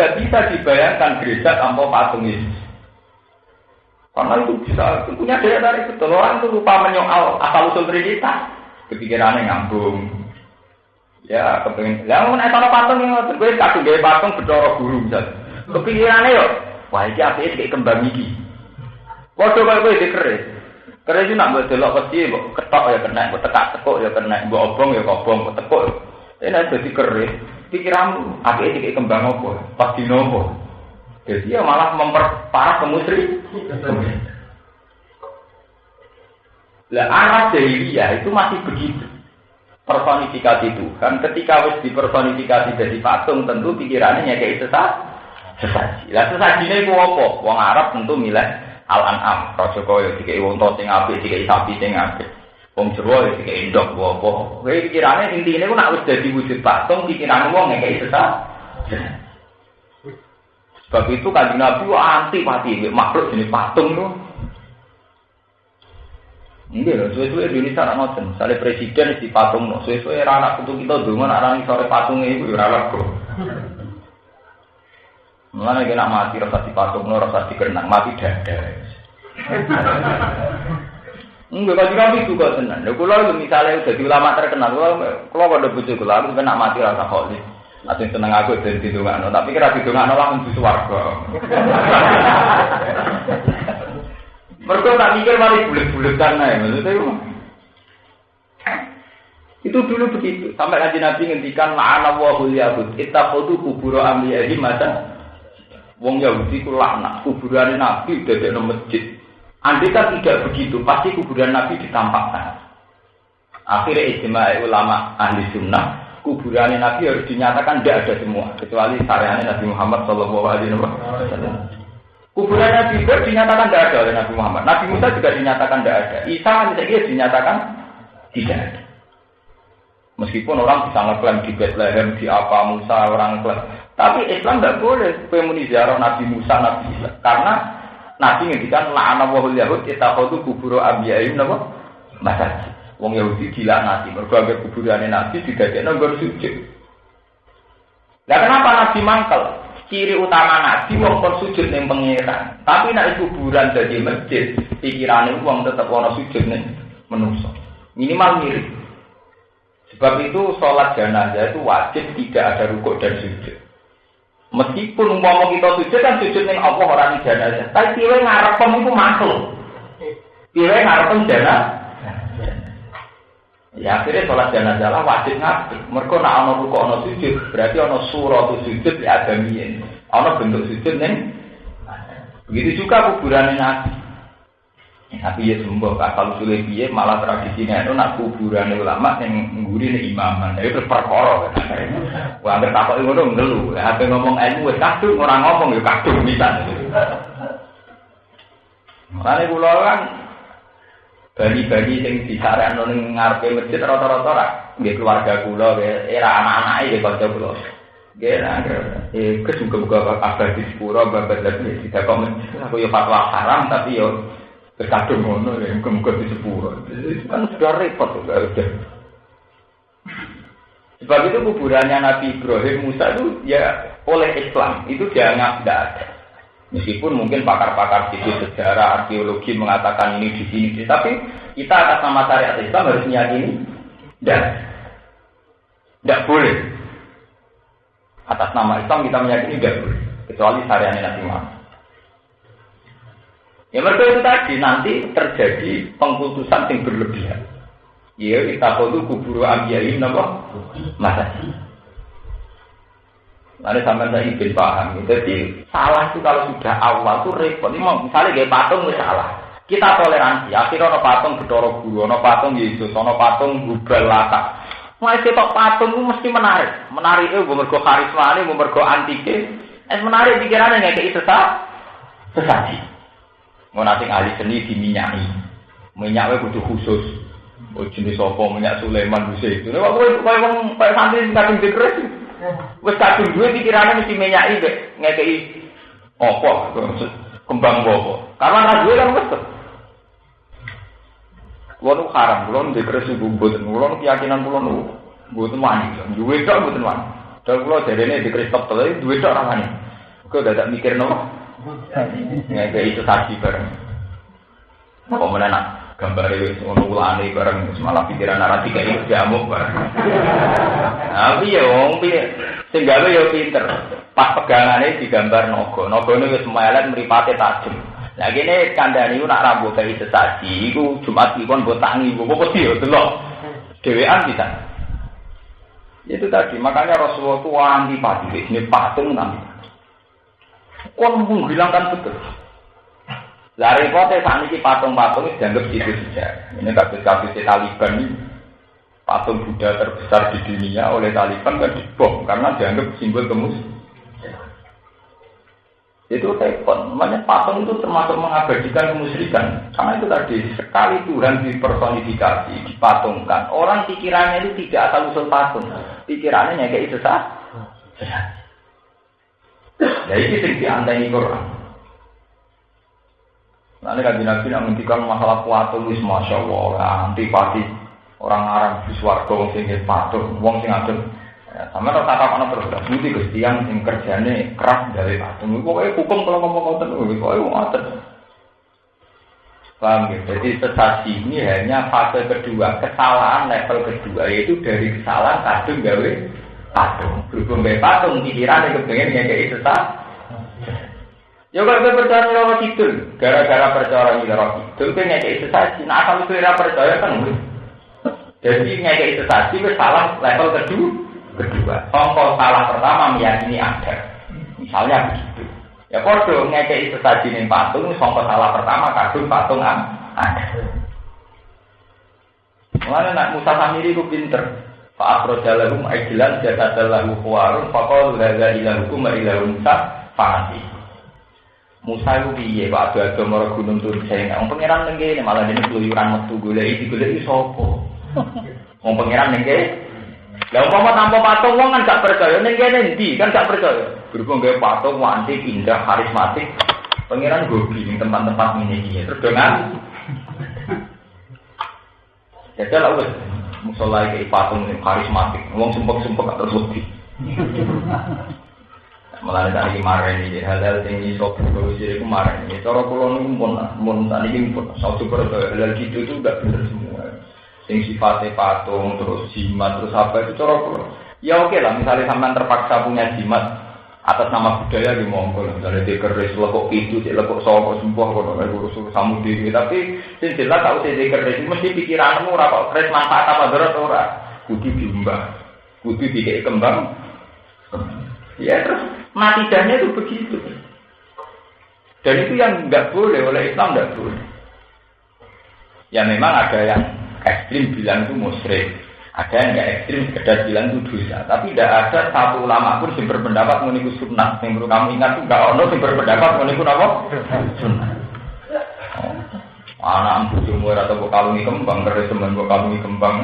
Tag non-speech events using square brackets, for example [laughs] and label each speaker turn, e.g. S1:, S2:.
S1: Nggak bisa dibayangkan gereja tanpa patung Yesus. Karena itu bisa itu punya daya tarik betul. Orang itu lupa menyoal asal usul Trinitas. Kepikirannya ngambung. Ya, kepengen. Mau naik patung yang ngotot gue kadung gawe patung bedoro guru misal. Kepikirannya yo, wah iki apike kayak kembang iki. Padha kaya kowe dikeris. Keris itu nak delok pasti ketok ya kena, mbok tekak tekuk ya kena, mbok obong ya kobong, mbok tekuk. Ini jadi keris. Pikiranmu apike kayak kembang apa? Pas dinopo. Jadi ya malah memperparah kemusri. Lah arah jahiliyah itu masih begitu. Personifikasi Tuhan, ketika wis dipersonifikasi jadi patung, tentu pikirannya kayak sesat. Sesaji. Lah sesaji ini ku apa? Wong Arab tentu milih al-an'am. Raja kaya dikai wong to sing apik, dikai sapi sing apik. Wong Jawa ya dikai ndok apa. Kowe pikirane intine ku nek wis dadi wujud patung, pikirane wong kayak sesat. Sebab itu kan Nabi anti mati makhluk jenis patung itu. Enggak loh, suwe-suwe Indonesia nak ngoten. Misalnya presiden di patung, no. suwe-suwe anak putu kita dulu nak rani sore patungnya itu ya ralat kok. Mulanya kena mati rasa di patung, no, rasa di kenang mati dada. Enggak, kalau nabi juga tenang. Nah, kalau misalnya udah di ulama terkenal, kalau kalau ada bujuk, kalau aku kena mati rasa kholis. Atau seneng aku dan didongakno, tapi kira didongakno langsung di swarga. [laughs] Mereka tak mikir mari bulet-buletan ae, maksudnya itu. Itu dulu begitu. Sampai nanti Nabi ngendikan la'ana wa hul yahud. Ittakhudhu kubur anbiya'i mata. Wong Yahudi ku laknat kuburan Nabi dadek masjid. Andai kan tidak begitu, pasti kuburan Nabi ditampakkan. Akhirnya istimewa ulama ahli sunnah kuburan Nabi harus dinyatakan tidak ada semua kecuali sareannya Nabi Muhammad Shallallahu Alaihi Wasallam. Kuburan Nabi Ibrahim dinyatakan tidak ada oleh Nabi Muhammad. Nabi Musa juga dinyatakan tidak ada. Isa misalnya dinyatakan tidak ada. Meskipun orang bisa ngeklaim di Bethlehem, di apa Musa orang klaim. Tapi Islam tidak boleh pemuni ziarah Nabi Musa, Nabi Isa. Karena Nabi ngendikan la'ana wahul yahud itakhadhu kubur abiyahim napa? Masjid. Wong Yahudi nanti mergo anggere kuburane Nabi didadekno nggon sujud. Lah kenapa Nabi mangkel? Ciri utama Nabi wong kon sujud ning. Tapi nek kuburan jadi masjid, pikirane wong tetep ana sujud ning menungso. Minimal mirip. Sebab itu sholat jenazah itu wajib tidak ada rukuk dan sujud. Meskipun umpama kita sujud kan sujud ning Allah ora ning jenazah. Tapi piye ngarep itu makhluk. Piye ngarep jenazah Ya akhirnya sholat jenazah wajib ngaji. Mereka nak ono ruko ono sujud, berarti ono surah sujud ya. Ono bentuk sujud neng. Begitu juga kuburan nabi. Nabi ya sembuh, kalau sulit biye malah tradisinya itu nak kuburan ulama yang ngguri nih imaman. Jadi itu perkara. Wah, takut itu dong ngelu. Hampir ngomong ilmu, kadung orang ngomong ya kadung bisa. Makanya pulau kan bagi-bagi sing disarekno ning ngarepe masjid rata-rata ra nggih keluarga kula era anak-anake nggih kanca kula. Nggih lah. Eh kesuka-suka apa di sepuro babat lagi tidak kok aku yo fatwa haram tapi yo terkadung ngono ya muga-muga di sepuro. Kan sudah repot. Sebab itu kuburannya Nabi Ibrahim Musa itu ya oleh Islam itu dianggap tidak ada. Meskipun mungkin pakar-pakar situ sejarah, arkeologi mengatakan ini di sini, tapi kita atas nama syariat Islam harus meyakini dan tidak boleh. Atas nama Islam kita meyakini tidak boleh, kecuali syariat Nabi Muhammad. Ya mereka itu tadi nanti terjadi pengkultusan yang berlebihan. Ya kita tahu kubur ambiyain apa? Masa Lalu sampai saya ingin paham. Jadi salah itu kalau sudah awal itu repot. Ini misalnya kayak patung salah. Kita toleransi. Akhirnya ada patung Bedoro Guru, ada patung Yesus, ada patung Google Lata. Mulai ketok patung itu mesti menarik. Menarik itu mergo karisma ini, mergo antike. Es menarik pikirannya kayak sesat. Sesaji. Mau nanti ahli seni diminyaki. Minyaknya butuh khusus. Oh jenis apa minyak Sulaiman bisa itu. Waktu itu kayak santri kadang dikeres. Wes kadung duwe pikirane mesti menyaki mek ngekeki apa kembang apa. Karena ra duwe kan wes. Kulo nu haram, kulo nu dekresi mboten, kulo nu keyakinan kulo nu mboten wani. Duwe tok mboten wani. Dan kulo jarene dekres top tele duwe tok ra wani. Kau udah tak mikir no? Nggak kayak itu saksi bareng. Kok mana nak gambar itu ngono ulane bareng malah pikiran narasi kayak itu diamuk bareng. Tapi ya wong piye sing gawe ya pinter. Pas pegangane digambar nogo. Nogone wis melet mripate tajam. Lah kene kandhane iku nak rambut kayak sesaji iku Jumat iki kon mbok tangi, mbok wedi yo delok. Dewean bisa. Itu tadi, makanya Rasulullah itu anti pati, ini patung nanti. Kon menghilangkan betul. Lah repote saat ini patung-patung dianggap itu saja. Ini kasus-kasus Taliban ini. Patung Buddha terbesar di dunia oleh Taliban kan dibom karena dianggap simbol kemus. Itu telepon. Namanya patung itu termasuk mengabadikan kemusyrikan. Karena itu tadi sekali Tuhan dipersonifikasi, dipatungkan. Orang pikirannya itu tidak asal usul patung. Pikirannya kayak itu sah. Ya ini sing diantai Quran. Nanti kan Nabi nak menghentikan masalah patung wis masya Allah antipati orang Arab di swarga wong sing patung, wong sing adem. Ya, sama tak tak ana terus mesti Gusti yang kerjane keras dari patung. Pokoke hukum kalau ngomong ngoten pokoke ngoten. Paham ya? Jadi sesasi ini hanya fase kedua, kesalahan level kedua, yaitu dari kesalahan kadung gawe patung. Berhubung gawe patung, pikiran yang kepengen ngekei sesat. Ya kalau kita percaya loro kidul, gara-gara percaya loro kidul, kita ngekei sesat. Nah kalau kita percaya kan Jadi ngekei sesat, itu salah level kedua. Kedua, contoh salah pertama meyakini ada. Misalnya begitu. Ya podo ngekei sesaji ning patung, contoh salah pertama kadung patung ada. Mana nak Musa Samiri ku pinter. Pak Afrojalahum aidilan jatadalahu kuwarun Fakol laga ilahukum ilahum Musa Fanati Musa itu piye? Pak Moro Gunung Turun saya Yang pengiran nenggene malah ini keluyuran metu gulai Di gulai sopo Yang pengiran nenggene Lah umpama tanpa patung wong kan gak percaya. Ning kene ndi kan gak percaya. Berhubung gawe patung wanti indah karismatik. Pangeran gobi ning tempat-tempat ini. Terus dengan Jadi lah musola iki patung karismatik. Wong sumpek-sumpek terus wedi. Malah tadi kemarin ini hal-hal yang iso berusaha itu kemarin ini. Cara pulau ini pun, pun tadi ini pun, satu hal gitu itu gak bener semua sing sifatnya patung terus jimat terus apa itu cara ya oke lah misalnya sampean terpaksa punya jimat atas nama budaya di Mongol misalnya dia keris lekuk itu cek lekuk sopo sembuh kalau nggak urus urus kamu diri? Tapi sing jelas tahu sih keris mesti pikiranmu rapor keris manfaat apa berat ora? Kudu diumbah. Kudu dikei kembang. Ya terus mati dahnya itu begitu. Dan itu yang nggak boleh oleh Islam nggak boleh. Ya memang ada yang ekstrim bilang itu musyrik. Ada yang nggak ekstrim sekedar bilang itu dosa. Tapi tidak ada satu ulama pun yang berpendapat meniku sunnah. Yang perlu kamu ingat itu nggak ono yang berpendapat meniku apa? Sunnah. Oh. Anak ambu jumur atau kalungi kembang, keris teman kalungi kembang.